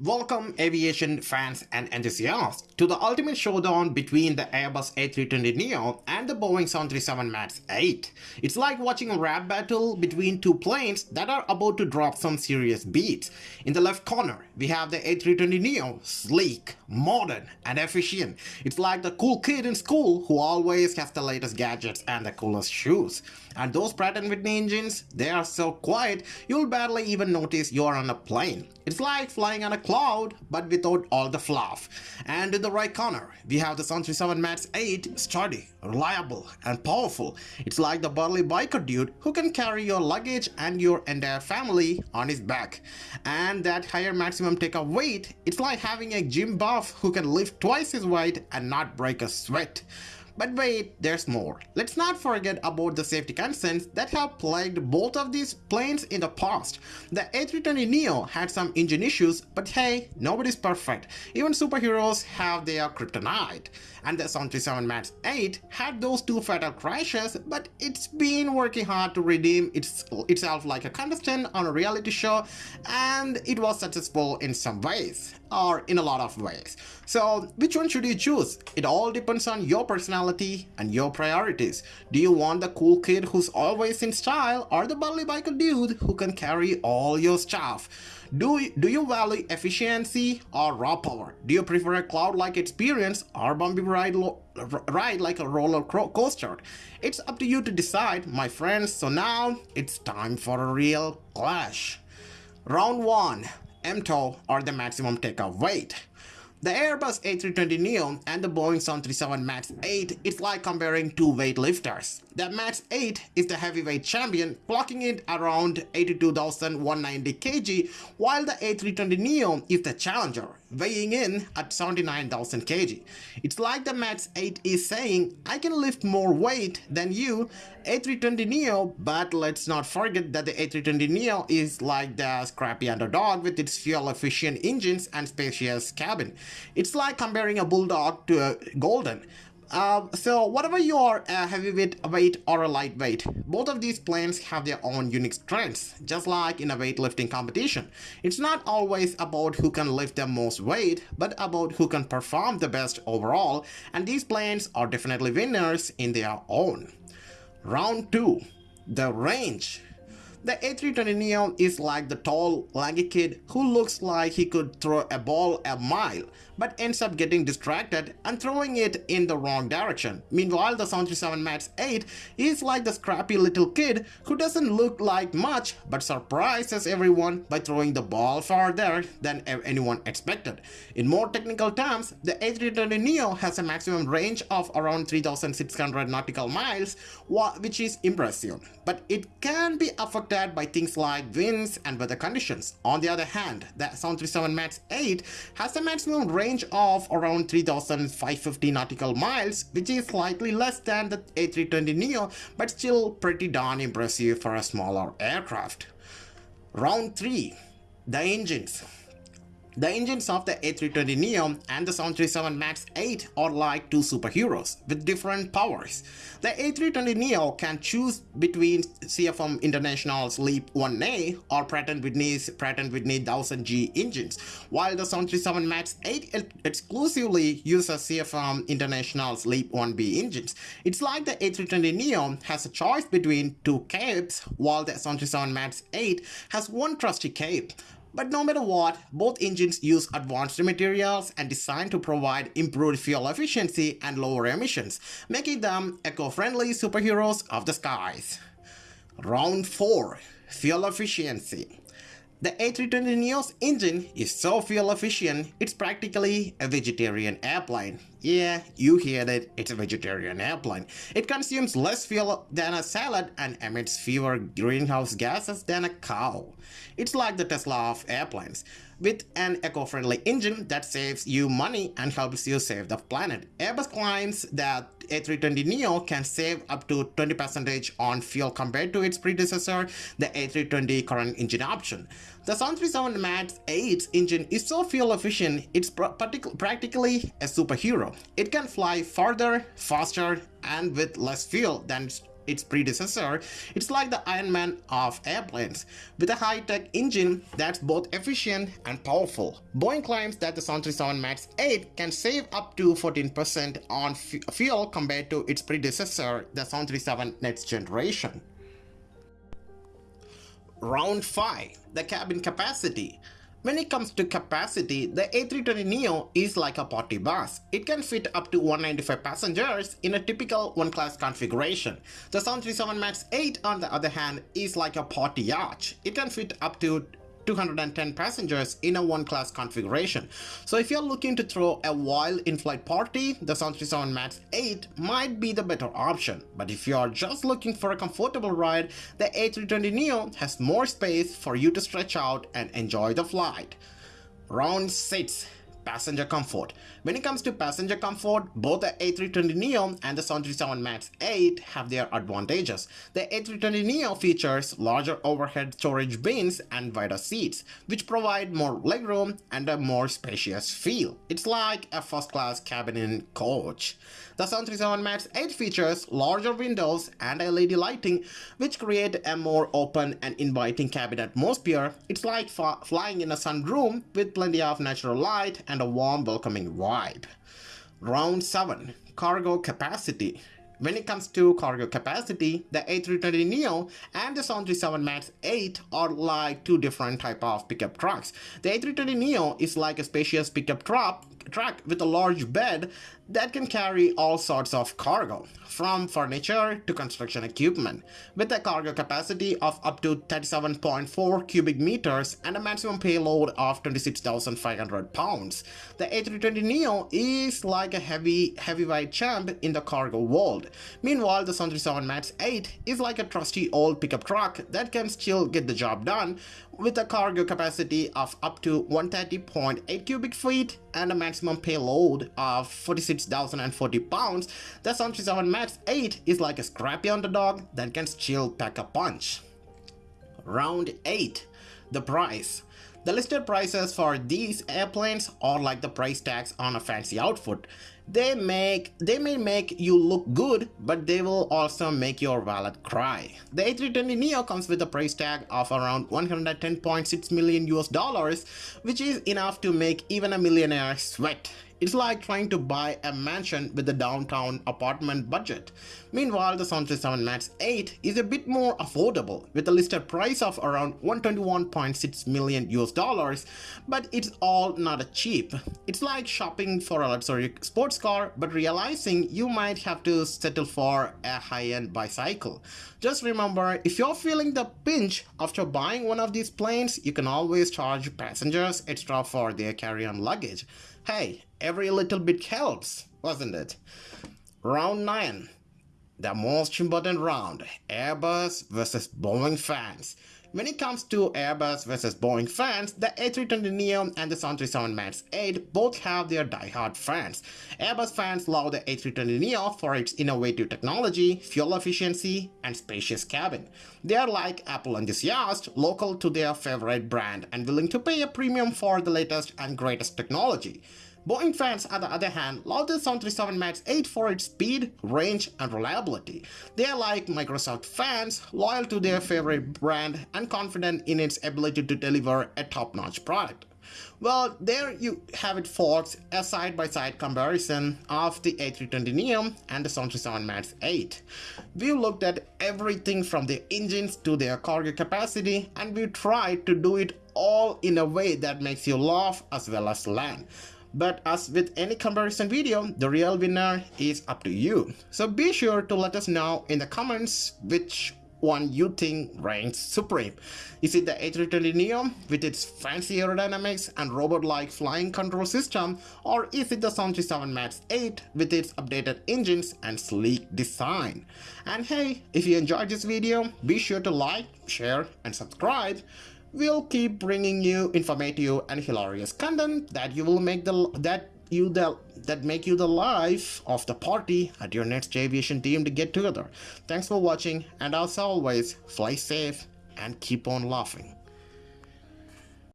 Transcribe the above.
Welcome aviation fans and enthusiasts to the ultimate showdown between the Airbus A320neo and the Boeing 737 MAX 8. It's like watching a rap battle between two planes that are about to drop some serious beats. In the left corner, we have the A320neo, sleek, modern, and efficient. It's like the cool kid in school who always has the latest gadgets and the coolest shoes. And those Pratt & Whitney engines, they are so quiet, you'll barely even notice you're on a plane. It's like flying on a cloud, but without all the fluff. And in the right corner, we have the 737 MAX 8, sturdy, reliable, and powerful. It's like the burly biker dude who can carry your luggage and your entire family on his back. And that higher maximum takeoff weight, it's like having a gym buff who can lift twice his weight and not break a sweat. But wait, there's more. Let's not forget about the safety concerns that have plagued both of these planes in the past. The A320neo had some engine issues, but hey, nobody's perfect. Even superheroes have their kryptonite. And the 737 MAX 8 had those two fatal crashes, but it's been working hard to redeem its, itself like a contestant on a reality show, and it was successful in some ways, or in a lot of ways. So which one should you choose? It all depends on your personality and your priorities. Do you want the cool kid who's always in style or the burly biker dude who can carry all your stuff? Do, do you value efficiency or raw power? Do you prefer a cloud-like experience or bumpy ride, ride like a roller coaster? It's up to you to decide, my friends. So now it's time for a real clash. Round 1. MTOW or the maximum takeoff weight. The Airbus A320neo and the Boeing 737 MAX 8 is like comparing two weightlifters. The MAX 8 is the heavyweight champion, clocking it around 82,190 kg, while the A320neo is the challenger, weighing in at 79,000 kg. It's like the MAX 8 is saying, I can lift more weight than you, A320neo, but let's not forget that the A320neo is like the scrappy underdog with its fuel-efficient engines and spacious cabin. It's like comparing a bulldog to a golden. Uh, so whatever you are a heavyweight weight or a lightweight, both of these planes have their own unique strengths, just like in a weightlifting competition. It's not always about who can lift the most weight, but about who can perform the best overall, and these planes are definitely winners in their own. Round 2. The range. The A320neo is like the tall, lanky kid who looks like he could throw a ball a mile, but ends up getting distracted and throwing it in the wrong direction. Meanwhile, the 737 MAX 8 is like the scrappy little kid who doesn't look like much but surprises everyone by throwing the ball farther than anyone expected. In more technical terms, the A320neo has a maximum range of around 3600 nautical miles, which is impressive, but it can be affected by things like winds and weather conditions. On the other hand, the 737 MAX 8 has a maximum range range of around 3550 nautical miles, which is slightly less than the A320neo, but still pretty darn impressive for a smaller aircraft. Round 3. The engines. The engines of the A320neo and the 737 MAX 8 are like two superheroes with different powers. The A320neo can choose between CFM International's LEAP 1A or Pratt & Whitney's Pratt & Whitney 1000G engines, while the 737 MAX 8 exclusively uses CFM International's LEAP 1B engines. It's like the A320neo has a choice between two capes, while the 737 MAX 8 has one trusty cape. But no matter what, both engines use advanced materials and designed to provide improved fuel efficiency and lower emissions, making them eco-friendly superheroes of the skies. Round 4. Fuel Efficiency the A320neo's engine is so fuel efficient, it's practically a vegetarian airplane. Yeah, you heard it, it's a vegetarian airplane. It consumes less fuel than a salad and emits fewer greenhouse gases than a cow. It's like the Tesla of airplanes with an eco-friendly engine that saves you money and helps you save the planet. Airbus claims that A320neo can save up to 20% on fuel compared to its predecessor, the A320 current engine option. The 737 MAX 8 engine is so fuel efficient, it's practically a superhero. It can fly farther, faster, and with less fuel than its predecessor, it's like the Iron Man of airplanes, with a high-tech engine that's both efficient and powerful. Boeing claims that the 737 MAX 8 can save up to 14% on fuel compared to its predecessor, the 737 next generation. Round 5. The cabin capacity. When it comes to capacity, the A320neo is like a party bus. It can fit up to 195 passengers in a typical one-class configuration. The 737 MAX 8 on the other hand is like a party yacht. It can fit up to 210 passengers in a one-class configuration. So if you're looking to throw a wild in-flight party, the 737 MAX 8 might be the better option. But if you're just looking for a comfortable ride, the A320neo has more space for you to stretch out and enjoy the flight. Round 6 passenger comfort. When it comes to passenger comfort, both the A320neo and the 737 MAX 8 have their advantages. The A320neo features larger overhead storage bins and wider seats, which provide more legroom and a more spacious feel. It's like a first-class cabin in coach. The 737 MAX 8 features larger windows and LED lighting, which create a more open and inviting cabin atmosphere. It's like flying in a sunroom with plenty of natural light and a warm, welcoming vibe. Round 7. Cargo Capacity when it comes to cargo capacity, the A320neo and the 737 MAX 8 are like two different type of pickup trucks. The A320neo is like a spacious pickup truck truck with a large bed that can carry all sorts of cargo, from furniture to construction equipment, with a cargo capacity of up to 37.4 cubic meters and a maximum payload of 26,500 pounds. The A320neo is like a heavy, heavyweight champ in the cargo world. Meanwhile, the 737 MAX 8 is like a trusty old pickup truck that can still get the job done with a cargo capacity of up to 130.8 cubic feet and a maximum payload of 46,040 pounds, the 737 MAX 8 is like a scrappy underdog that can still pack a punch. Round 8. The price. The listed prices for these airplanes are like the price tags on a fancy outfit. They make they may make you look good, but they will also make your wallet cry. The A320neo comes with a price tag of around 110.6 million US dollars, which is enough to make even a millionaire sweat. It's like trying to buy a mansion with a downtown apartment budget. Meanwhile, the 737 MAX 8 is a bit more affordable with a listed price of around 121.6 million US dollars, but it's all not cheap. It's like shopping for a luxury sports car but realizing you might have to settle for a high-end bicycle. Just remember, if you're feeling the pinch after buying one of these planes, you can always charge passengers extra for their carry-on luggage. Hey, every little bit helps, wasn't it? Round 9. The most important round, Airbus versus Boeing fans. When it comes to Airbus versus Boeing fans, the A320neo and the 737 MAX 8 both have their die-hard fans. Airbus fans love the A320neo for its innovative technology, fuel efficiency, and spacious cabin. They are like Apple enthusiasts, local to their favorite brand and willing to pay a premium for the latest and greatest technology. Boeing fans, on the other hand, love the 737 MAX 8 for its speed, range, and reliability. They are like Microsoft fans, loyal to their favorite brand and confident in its ability to deliver a top-notch product. Well, there you have it folks, a side-by-side -side comparison of the A320neo and the 737 MAX 8. We looked at everything from the engines to their cargo capacity and we tried to do it all in a way that makes you laugh as well as land. But as with any comparison video, the real winner is up to you. So be sure to let us know in the comments which one you think reigns supreme. Is it the A320neo with its fancy aerodynamics and robot-like flying control system or is it the 737 MAX 8 with its updated engines and sleek design? And hey, if you enjoyed this video, be sure to like, share and subscribe we'll keep bringing you informative and hilarious content that you will make the that you the that make you the life of the party at your next aviation team to get together. Thanks for watching and as always, fly safe and keep on laughing.